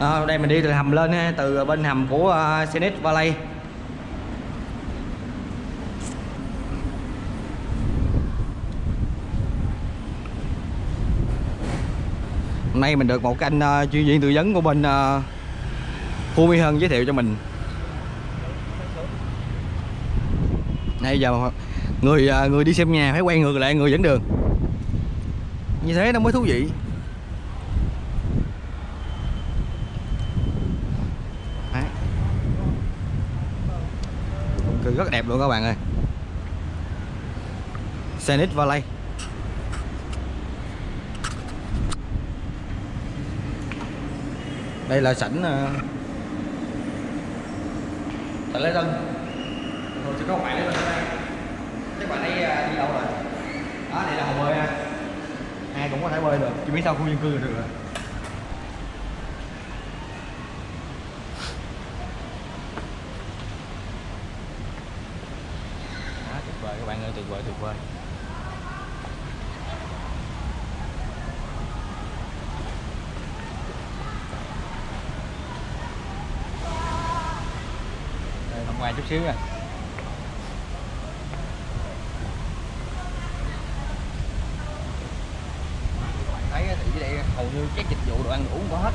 à, đây mình đi từ hầm lên eh, từ bên hầm của ờ, uh, Senate Valley. Hôm nay mình được một cái anh uh, chuyên viên tư vấn của bên uh, Khu Mỹ Hân giới thiệu cho mình. Nãy giờ người uh, người đi xem nhà phải quen ngược lại người dẫn đường. Như thế nó mới thú vị. Rất đẹp luôn các bạn ơi. Senate Valley. Đây là sảnh ờ, sảnh tại lễ tân. Rồi sẽ có bạn Lê tân đây các bạn ấy ờ, đi đâu rồi? Đó, đây là hồ bơi ha. Ai cũng có thể bơi được. Chỉ biết sao khu dân cư được rồi đó, tuyệt vời các bạn ơi tuyệt vời tuyệt vời đây tham quan chút xíu nha thấy thì dưới đây hầu như các dịch vụ đồ ăn uống có hết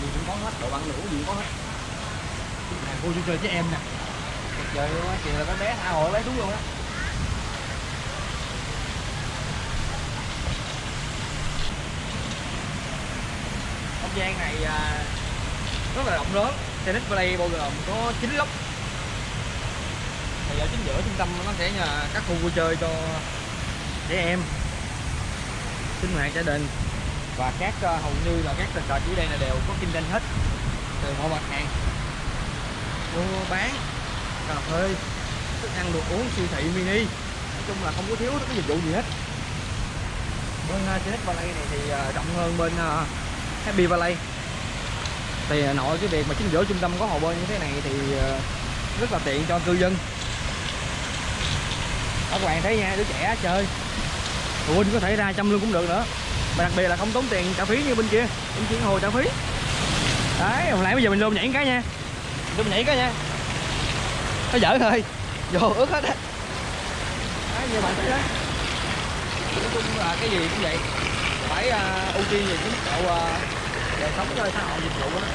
gì cũng có hết đồ ăn đồ uống gì cũng có hết nè khu vui chơi với em nè. Tuyệt vời luôn á chị là cái bé tha hồ, lấy đúng luôn á. Không gian này à, rất là rộng lớn. Tennis play bao gồm có 9 lốc. Thì ở chính giữa trung tâm nó sẽ là các khu vui chơi cho trẻ em, sinh hoạt, gia đình. Và các à, hầu như là các tình trò dưới đây là đều có kinh doanh hết từ mọi mặt hàng mua bán. Cà phê. Thức ăn đồ uống siêu thị mini. Nói chung là không có thiếu cái dịch vụ gì hết. Bên à, uh, Janet Valley này thì uh, rộng hơn bên uh, Happy Valley. Thì uh, nội cái việc mà chính giữa trung tâm có hồ bơi như thế này thì uh, rất là tiện cho cư dân. Các bạn thấy nha đứa trẻ chơi. Phụ huynh có thể ra chăm luôn cũng được nữa. Mà đặc biệt là không tốn tiền trả phí như bên kia. Bên kia hồ trả phí. Đấy hồi nãy bây giờ mình luôn nhảy cái nha vô nhảy cái nha. Nó dở thôi. Vô ướt hết á. Đấy như bạn thấy đó. Nói chung là cái gì cũng vậy. Phải uh, ưu tiên về cái mức độ uh, đời sống cho xã hội dịch vụ đó.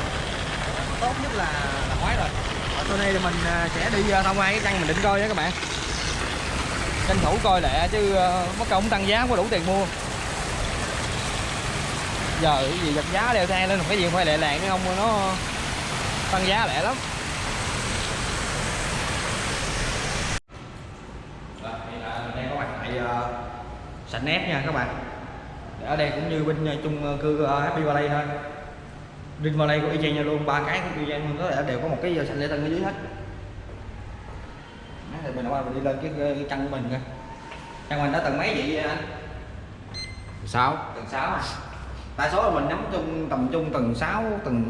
Tốt nhất là là khoái rồi. Ở sau đây thì mình uh, sẽ đi uh, tham quan cái căn mình định coi nha các bạn. Tranh thủ coi lẹ chứ uh, mất công tăng giá không có đủ tiền mua. Giờ cái gì giật giá leo thang lên một cái gì phải lẹ làng cái không nó tăng giá lẹ lắm. Đây có mặt tại uh, sảnh nét nha các bạn. Ở đây cũng như bên uh, chung cư uh, Happy Valley thôi. Green Valley của y chang nhau luôn ba cái cũng y chang luôn đó đều có một cái sảnh lễ tân ở dưới hết. Thì mình qua mình đi lên cái, cái căn của mình coi căn mình đã tầng mấy vậy anh? Sáu. Tầng 6 à? Đa số là mình nắm chung tầm trung tầng 6 tầng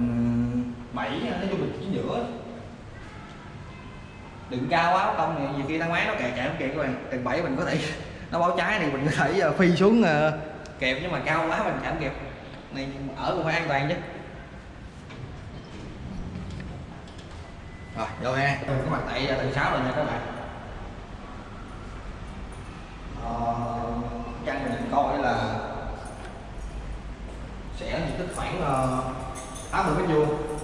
7 nói chung mình chín giữa đừng cao quá không thì nhiều khi thang máy nó kẹt kẹt không kẹt các bạn tầng 7 mình có thể nó báo trái thì mình có thể ờ, phi xuống ờ, kẹp nhưng mà cao quá mình chạm kẹp này ở cũng phải an toàn chứ. Rồi vô ha. Các bạn tại uh, tầng 6 rồi nha các bạn ờ, căn mình định coi là sẽ diện tích khoảng uh, 80 mét vuông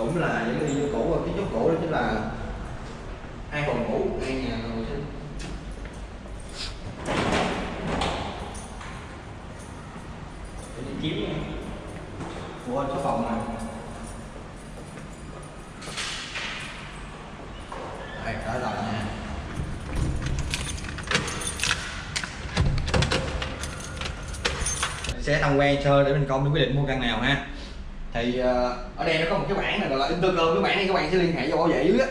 cũng là những cái như cũ kiến trúc cũ đó chính là hai phòng ngủ hai nhà vệ sinh để đi chiếu nha của số phòng này đây đó rồi nha. Sẽ tham quan sơ để mình coi mình quyết định mua căn nào ha. Thì uh, ở đây nó có một cái bảng này gọi là intercom cái bảng này các bạn sẽ liên hệ cho bảo vệ dưới á.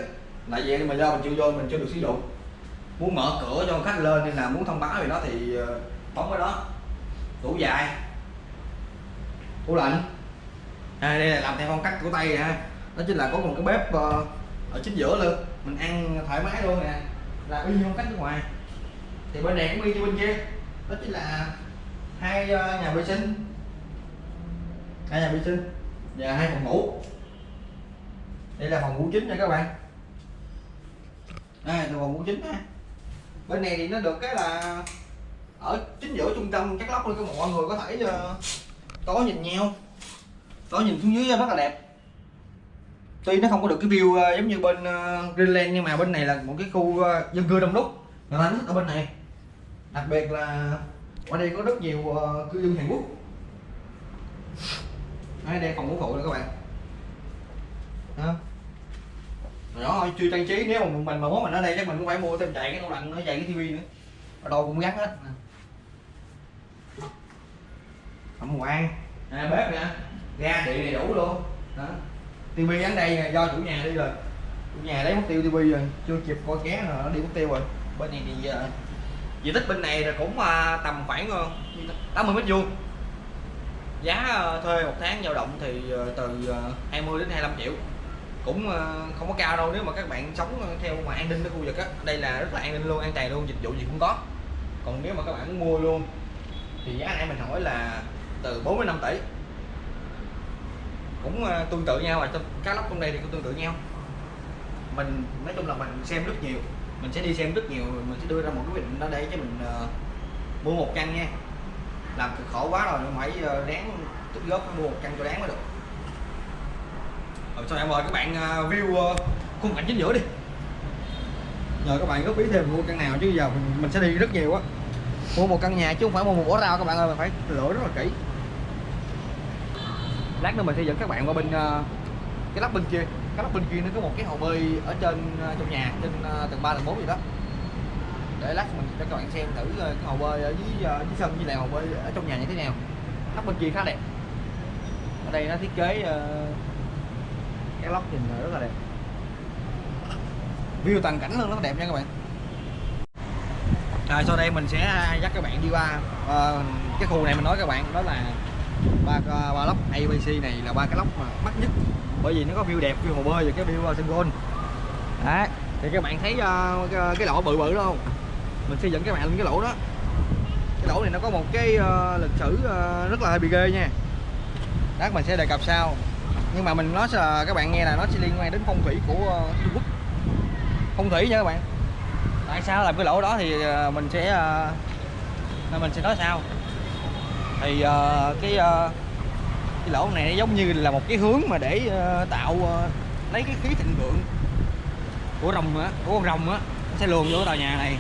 Tại vì mà do mình chưa vô mình chưa được sử dụng. Muốn mở cửa cho khách lên nên là muốn thông báo về nó thì uh, bấm cái đó. Tủ dài. Tủ lạnh. À, đây là làm theo phong cách của tây ha. Đó chính là có một cái bếp uh, ở chính giữa luôn. Mình ăn thoải mái luôn nè. Là y như phong cách nước ngoài. Thì bên này cũng y như bên kia. Đó chính là hai ờ, nhà vệ sinh. Hai nhà vệ sinh và hai phòng ngủ. Đây là phòng ngủ chính nha các bạn. Đây là phòng ngủ chính ha. Bên này thì nó được cái là ở chính giữa trung tâm chắc lóc luôn các mọi người có thể ờ, có nhìn nhau. Có nhìn xuống dưới rất là đẹp tuy nó không có được cái view ờ, giống như bên uh, Greenland nhưng mà bên này là một cái khu ờ, dân cư đông đúc người ta thích ở bên này. Đặc biệt là ở đây có rất nhiều ờ, cư dân Hàn Quốc. Đây, đây phòng ngủ phụ nè các bạn. Đó. Rồi đó thôi chưa trang trí nếu mà mình mà muốn mình ở đây chắc mình cũng phải mua thêm chạy cái tủ lạnh nó chạy cái tivi nữa. Ở đâu cũng gắn hết. Ẩm quan à, bếp nè. Ga điện đầy đủ luôn. Đó tivi ở đây là do chủ nhà đi rồi. Chủ nhà lấy mất tiêu tivi rồi, chưa kịp coi ké rồi nó đi mất tiêu rồi. Bên này thì ờ, diện tích bên này là cũng ờ, tầm khoảng ờ, 80 mét vuông. Giá thuê một tháng dao động thì từ 20 đến 25 triệu. Cũng không có cao đâu, nếu mà các bạn sống theo mà an ninh ở khu vực á, đây là rất là an ninh luôn, an toàn luôn, dịch vụ gì cũng có. Còn nếu mà các bạn muốn mua luôn, thì giá nãy mình hỏi là từ 45 tỷ cũng ờ, tương tự nhau và trong cá lóc trong đây thì cũng tương tự nhau. Mình nói chung là mình xem rất nhiều mình sẽ đi xem rất nhiều mình sẽ đưa ra một cái quyết định đó đây cho mình uh, mua một căn nha. Làm cực khổ quá rồi phải uh, ờ, đáng tích góp mua một căn cho đáng mới được. Rồi sau em mời các bạn uh, view uh, khung cảnh chính giữa đi. Nhờ các bạn góp ý thêm mua căn nào chứ giờ mình, mình sẽ đi rất nhiều á. Mua một căn nhà chứ không phải mua một ổ rau các bạn ơi mình phải lựa rất là kỹ lát nữa mình sẽ dẫn các bạn qua bên uh, cái lắp bên kia. Cái lắp bên kia nó có một cái hồ bơi ở trên uh, trong nhà trên uh, tầng 3 tầng 4 gì đó. Để lát mình cho các bạn xem thử cái hồ bơi ở dưới dưới sân với lại hồ bơi ở trong nhà như thế nào. Lắp bên kia khá đẹp. Ở đây nó thiết kế cái lóc nhìn rất là đẹp. View toàn cảnh luôn rất là đẹp nha các bạn. À, sau đây mình sẽ à, dắt các bạn đi qua uh, cái khu này mình nói các bạn đó là ba à, ba lóc ABC này là ba cái lóc mà mắc nhất. Bởi vì nó có view đẹp view hồ bơi và cái view à, sân golf. Đấy thì các bạn thấy uh, cái lỗ bự bự đó không? Mình xây dựng các bạn lên cái lỗ đó. Cái lỗ này nó có một cái uh, lịch sử uh, rất là hơi bị ghê nha. Đó mình sẽ đề cập sau. Nhưng mà mình nói là các bạn nghe là nó sẽ liên quan đến phong thủy của uh, Trung Quốc. Phong thủy nha các bạn. Tại sao làm cái lỗ đó thì uh, mình sẽ uh, mình sẽ nói sau thì uh, cái uh, cái lỗ này giống như là một cái hướng mà để uh, tạo uh, lấy cái khí thịnh vượng của rồng á của con rồng á sẽ luồn vô cái tòa nhà này.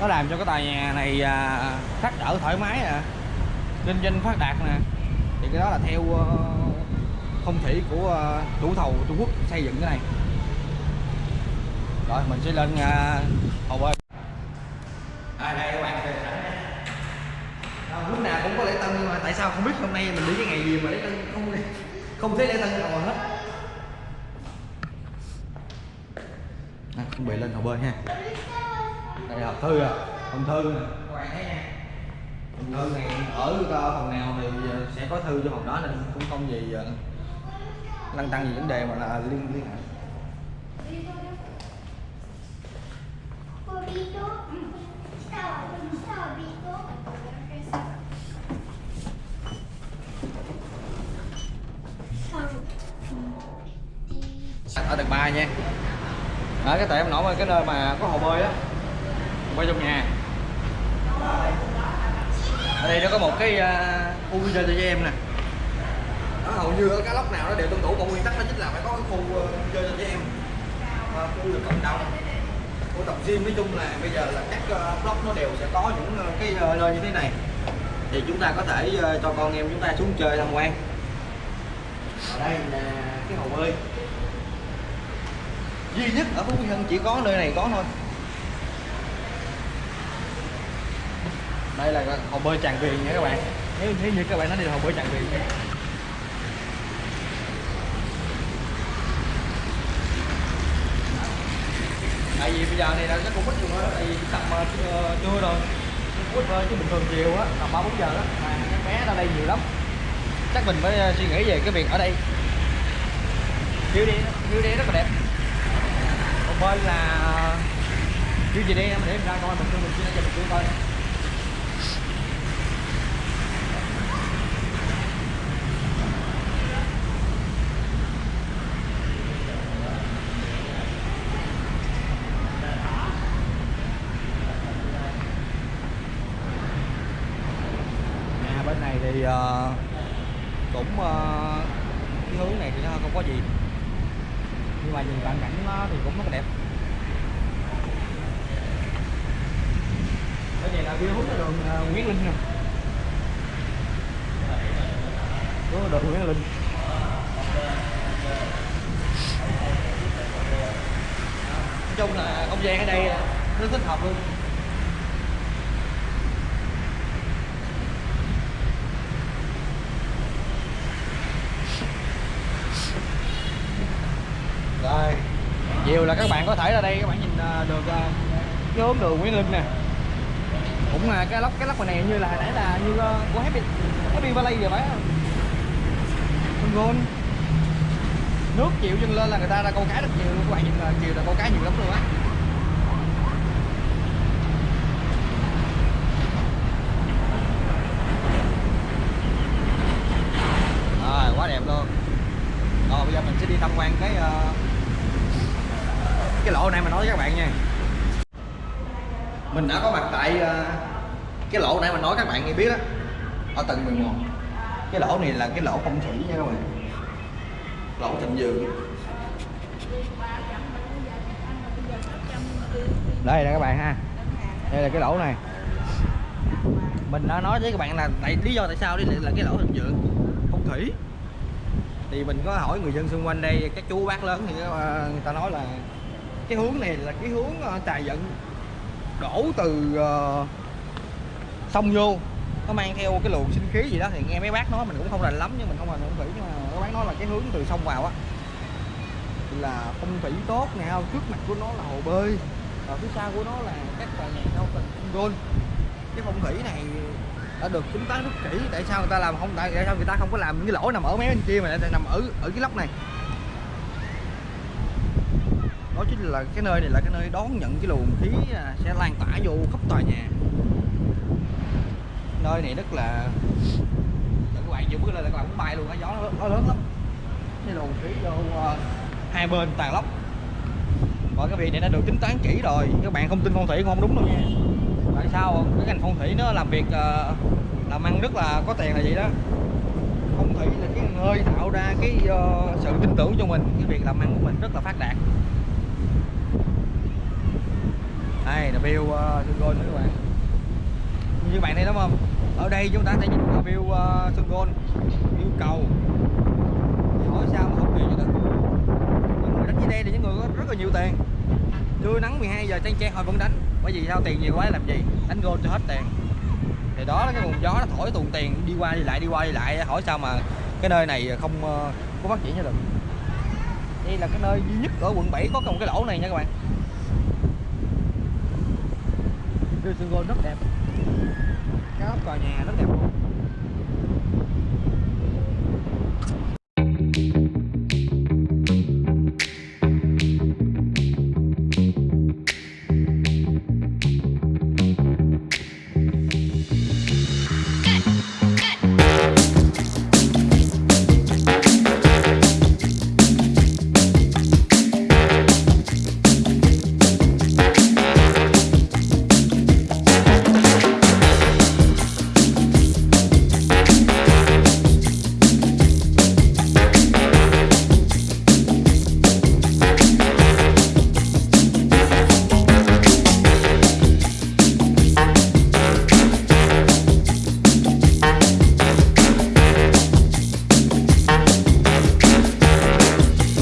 Nó làm cho cái tòa nhà này uh, phát đỡ thoải mái à kinh doanh phát đạt nè. Thì cái đó là theo uh, phong thủy của uh, chủ thầu Trung Quốc xây dựng cái này. Rồi mình sẽ lên uh, hồ bơi. Nay mình đi cái ngày gì mà lễ tân không không thấy lễ tân nào hết. À, chuẩn bị lên hồ bơi ha. Đây là hộp thư à hồng thư nè. Các bạn thấy nha thư này ở phòng nào thì sẽ có thư cho phòng đó nên cũng không gì lăn tăng gì vấn đề mà là liên liên hệ. Ở tầng 3 nha. Ở cái tại em nổi cái nơi mà có hồ bơi á. Bơi trong nhà. Ở đây nó có một cái uh, khu vui chơi cho em nè. Đó, hầu như ở cái lốc nào nó đều tuân thủ một nguyên tắc đó chính là phải có cái khu uh, chơi cho trẻ em. Uh, khu được cộng đồng. Của tập gym nói chung là bây giờ là các uh, block nó đều sẽ có những uh, cái uh, nơi như thế này. Thì chúng ta có thể uh, cho con em chúng ta xuống chơi tham quan. Ở đây là cái hồ bơi duy nhất ở Phú Mỹ Hưng chỉ có nơi này có thôi. Đây là hồ bơi Tràng viền nha các bạn. Nếu, nếu như các bạn nói đi là hồ bơi Tràng viền nha tại vì bây giờ này là nó cũng ít dùng tại vì tầm ờ, uh, trưa rồi. Ít thôi chứ bình thường chiều á tầm ba bốn giờ đó. Mà các bé ra đây nhiều lắm. Chắc mình phải ờ, suy nghĩ về cái việc ở đây. View đi view đi rất là đẹp một bên là ờ, chưa gì đi em? Để em ra coi mình mình chia cho mình chưa coi. Nhà bên này thì uh, cũng uh, cái hướng này thì nó không có gì nhưng mà nhìn cận cảnh nó thì cũng rất là đẹp. Ở này là view hướng đường ờ, Nguyễn Linh nè. Đường Nguyễn Linh. Nói chung là không gian ở đây rất thích hợp luôn rồi chiều là các bạn có thể ra đây, các bạn nhìn à, được à, cái hướng đường Nguyễn Linh nè. Cũng là cái lóc cái lóc này như là nãy là như à, của Happy Happy Valley vậy phải không? Sun nước chiều dâng lên là người ta ra câu cá rất nhiều luôn, các bạn nhìn là chiều là câu cá nhiều lắm luôn á rồi quá đẹp luôn rồi bây giờ mình sẽ đi tham quan cái ờ, cái lỗ này mà nói với các bạn nha mình đã có mặt tại ờ, cái lỗ nãy mình nói các bạn nghe biết á, ở tầng 11 cái lỗ này là cái lỗ phong thủy nha các bạn. Lỗ thịnh vượng đây là các bạn ha. Đây là cái lỗ này. Mình đã nói với các bạn là tại, lý do tại sao đây là cái lỗ thịnh vượng phong thủy. Thì mình có hỏi người dân xung quanh đây, các chú bác lớn thì ờ, người ta nói là cái hướng này là cái hướng ờ, tài vận đổ từ uh, sông vô. Nó mang theo cái luồng sinh khí gì đó thì nghe mấy bác nói mình cũng không rành lắm nhưng mình không rành phong thủy nhưng mà các bác nói là cái hướng từ sông vào á là phong thủy tốt nè trước mặt của nó là hồ bơi và phía sau của nó là các tòa nhà cao tầng gôn. Cái phong thủy này đã được tính toán rất kỹ tại sao người ta làm không tại tại sao người ta không có làm những cái lỗ nằm ở mấy bên kia mà lại nằm ở ở cái lốc này? Đó chính là cái nơi này là cái nơi đón nhận cái luồng khí à, sẽ lan tỏa vô khắp tòa nhà. Nơi này rất là các bạn vừa bước lên là các bạn cũng bay luôn á gió nó, nó lớn lắm. Cái luồng khí vô uh, hai bên tàn lốc và cái việc này đã được tính toán kỹ rồi các bạn không tin phong thủy cũng không đúng đâu nha. Tại sao không? cái ngành phong thủy nó làm việc uh, làm ăn rất là có tiền là vậy đó. Phong thủy là cái nơi tạo ra cái uh, sự tin tưởng cho mình cái việc làm ăn của mình rất là phát đạt đây là view sân gôn nữa các bạn. Như các bạn thấy đúng không? Ở đây chúng ta sẽ nhìn vào view ờ, uh, gôn Gold. View cầu. Hỏi sao mà không về cho được những người đánh dưới đây là những người có rất là nhiều tiền. Trưa nắng 12 giờ trang trang họ vẫn đánh. Bởi vì sao? Tiền nhiều quá làm gì? Đánh gôn cho hết tiền. Thì đó là cái nguồn gió nó thổi tuồn tiền đi qua đi lại đi qua đi lại. Hỏi sao mà cái nơi này không ờ, có phát triển cho được. Đây là cái nơi duy nhất ở quận 7 có một cái lỗ này nha các bạn. View Sun Gold rất đẹp. Các tòa nhà rất đẹp luôn.